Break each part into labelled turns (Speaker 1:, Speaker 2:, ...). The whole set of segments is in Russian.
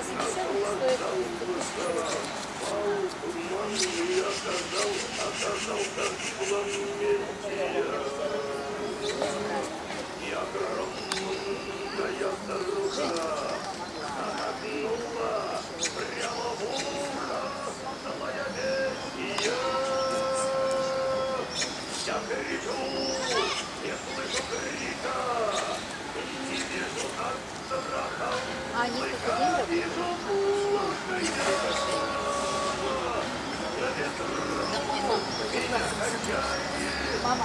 Speaker 1: Каждая собеседование стоит А они какой день работают? Мама,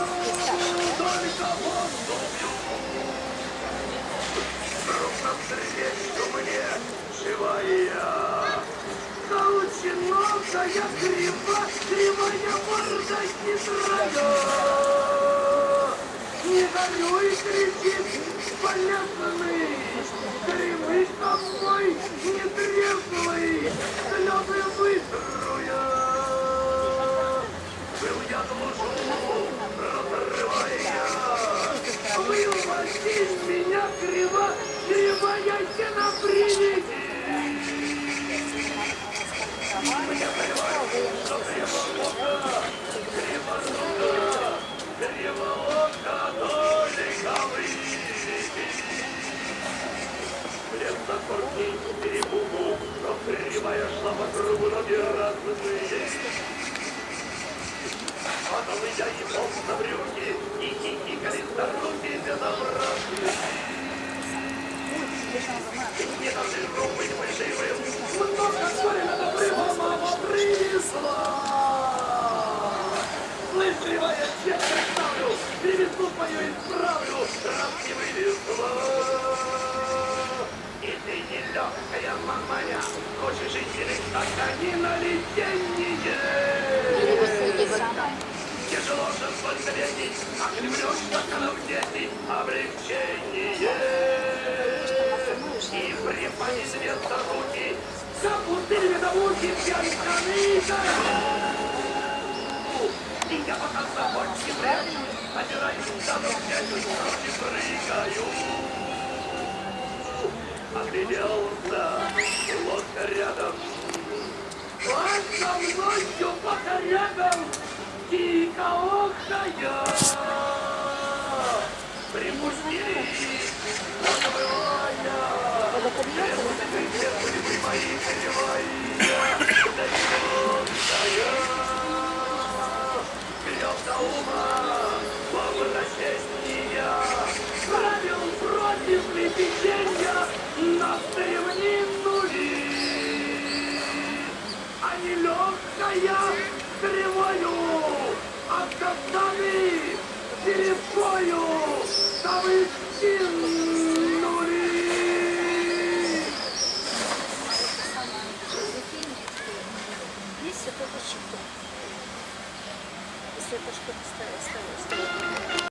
Speaker 2: Колченогая крива, кривая морда хитрая. Не горюй, кричит полезный, Гремы тобой не трезвый, Слезы вытруя. Был я душу, разрывая, Вы уводите меня криво, Кривая тена приведи. Кривая, я представлю, перевесну твою исправлю, раз не вывезла. Тяжело же подсветить, оклемлешь, как она в дети, облегчение. И припали вместо руки, запустили медовухи пьянканы И я пока с собой не прячу, опираюсь на дядю, не прыгаю. Огляделся, лодка рядом. Со мною пока рядом, дико охая. Припустили, забывая. Там и